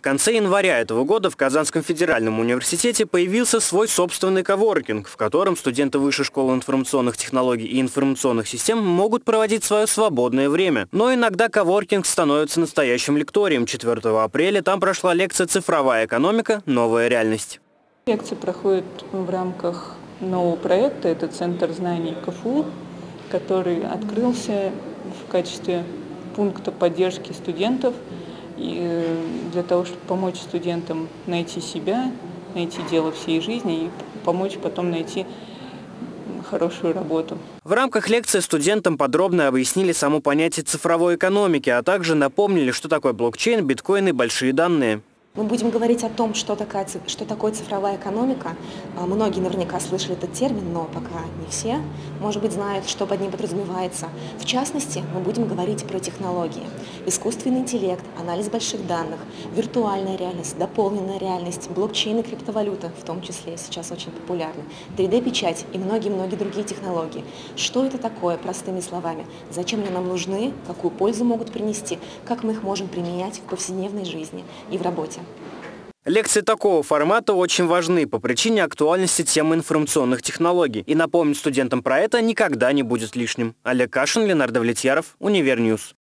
конце января этого года в Казанском федеральном университете появился свой собственный коворкинг, в котором студенты Высшей школы информационных технологий и информационных систем могут проводить свое свободное время. Но иногда коворкинг становится настоящим лекторием. 4 апреля там прошла лекция «Цифровая экономика. Новая реальность». Лекция проходит в рамках нового проекта. Это Центр знаний КФУ, который открылся в качестве пункта поддержки студентов – и э, для того, чтобы помочь студентам найти себя, найти дело всей жизни и помочь потом найти хорошую работу. В рамках лекции студентам подробно объяснили само понятие цифровой экономики, а также напомнили, что такое блокчейн, биткоин и большие данные. Мы будем говорить о том, что, такая, что такое цифровая экономика. А, многие наверняка слышали этот термин, но пока не все, может быть, знают, что под ним подразумевается. В частности, мы будем говорить про технологии. Искусственный интеллект, анализ больших данных, виртуальная реальность, дополненная реальность, блокчейн и криптовалюта, в том числе сейчас очень популярны, 3D-печать и многие-многие другие технологии. Что это такое, простыми словами? Зачем они нам нужны, какую пользу могут принести, как мы их можем применять в повседневной жизни и в работе? Лекции такого формата очень важны по причине актуальности темы информационных технологий. И напомнить студентам про это никогда не будет лишним. Олег Кашин, Ленардо Влетьяров, Univer News.